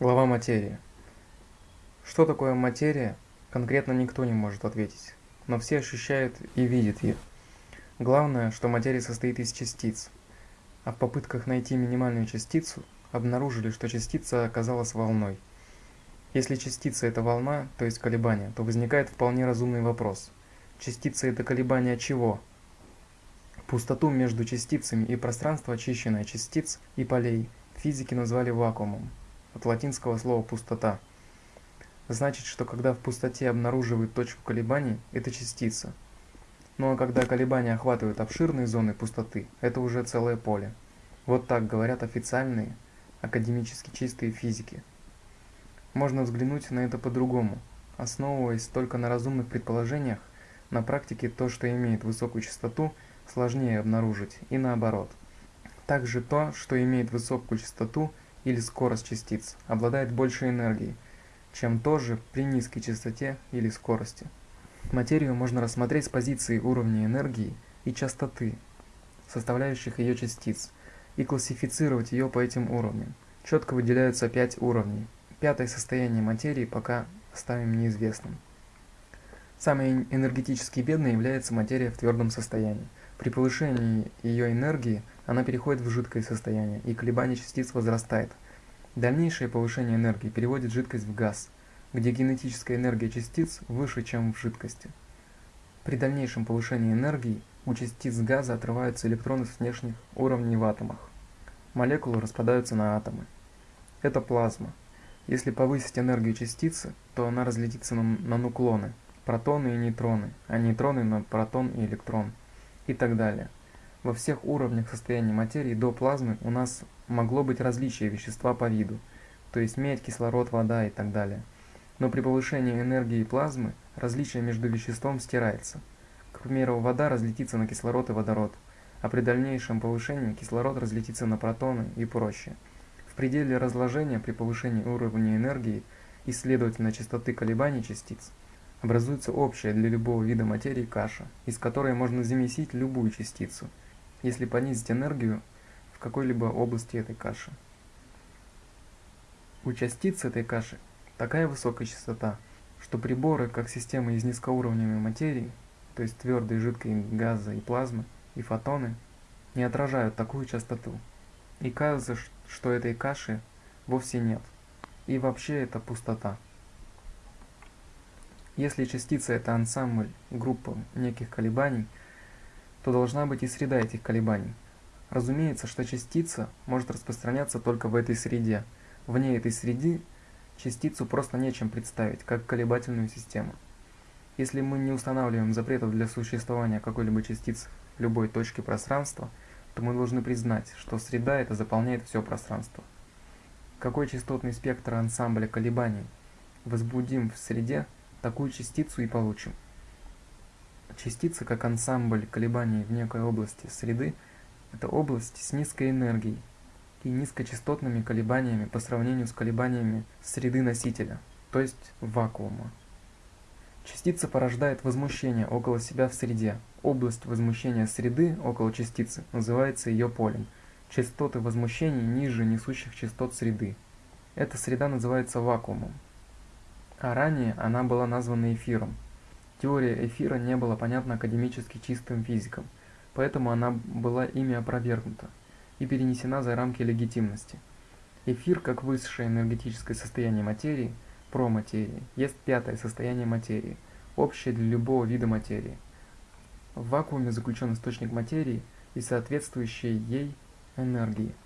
Глава материи. Что такое материя, конкретно никто не может ответить, но все ощущают и видят ее. Главное, что материя состоит из частиц, а в попытках найти минимальную частицу обнаружили, что частица оказалась волной. Если частица это волна, то есть колебание, то возникает вполне разумный вопрос. Частица это колебание чего? Пустоту между частицами и пространство, очищенное частиц и полей, физики назвали вакуумом, от латинского слова «пустота». Значит, что когда в пустоте обнаруживают точку колебаний, это частица – ну а когда колебания охватывают обширные зоны пустоты, это уже целое поле. Вот так говорят официальные, академически чистые физики. Можно взглянуть на это по-другому. Основываясь только на разумных предположениях, на практике то, что имеет высокую частоту, сложнее обнаружить, и наоборот. Также то, что имеет высокую частоту или скорость частиц, обладает большей энергией, чем то же при низкой частоте или скорости. Материю можно рассмотреть с позиции уровня энергии и частоты, составляющих ее частиц, и классифицировать ее по этим уровням. Четко выделяются пять уровней. Пятое состояние материи пока оставим неизвестным. Самой энергетически бедной является материя в твердом состоянии. При повышении ее энергии она переходит в жидкое состояние, и колебание частиц возрастает. Дальнейшее повышение энергии переводит жидкость в газ – где генетическая энергия частиц выше, чем в жидкости. При дальнейшем повышении энергии у частиц газа отрываются электроны с внешних уровней в атомах. Молекулы распадаются на атомы. Это плазма. Если повысить энергию частицы, то она разлетится на, на нуклоны, протоны и нейтроны, а нейтроны на протон и электрон и так далее. Во всех уровнях состояния материи до плазмы у нас могло быть различие вещества по виду, то есть медь, кислород, вода и так далее – но при повышении энергии плазмы различие между веществом стирается. К примеру, вода разлетится на кислород и водород, а при дальнейшем повышении кислород разлетится на протоны и прочее. В пределе разложения при повышении уровня энергии и, следовательно, частоты колебаний частиц образуется общая для любого вида материи каша, из которой можно замесить любую частицу, если понизить энергию в какой-либо области этой каши. У частиц этой каши Такая высокая частота, что приборы, как системы из низкоуровневой материи, то есть твердой, жидкой, газа и плазмы, и фотоны, не отражают такую частоту. И кажется, что этой каши вовсе нет. И вообще это пустота. Если частица это ансамбль, группа неких колебаний, то должна быть и среда этих колебаний. Разумеется, что частица может распространяться только в этой среде. Вне этой среды частицу просто нечем представить, как колебательную систему. Если мы не устанавливаем запретов для существования какой-либо частицы в любой точке пространства, то мы должны признать, что среда это заполняет все пространство. Какой частотный спектр ансамбля колебаний возбудим в среде, такую частицу и получим. Частица как ансамбль колебаний в некой области среды – это область с низкой энергией, и низкочастотными колебаниями по сравнению с колебаниями среды носителя, то есть вакуума. Частица порождает возмущение около себя в среде. Область возмущения среды около частицы называется ее полем. Частоты возмущений ниже несущих частот среды. Эта среда называется вакуумом. А ранее она была названа эфиром. Теория эфира не была понятна академически чистым физикам, поэтому она была ими опровергнута и перенесена за рамки легитимности. Эфир, как высшее энергетическое состояние материи, проматерии, есть пятое состояние материи, общее для любого вида материи. В вакууме заключен источник материи и соответствующей ей энергии –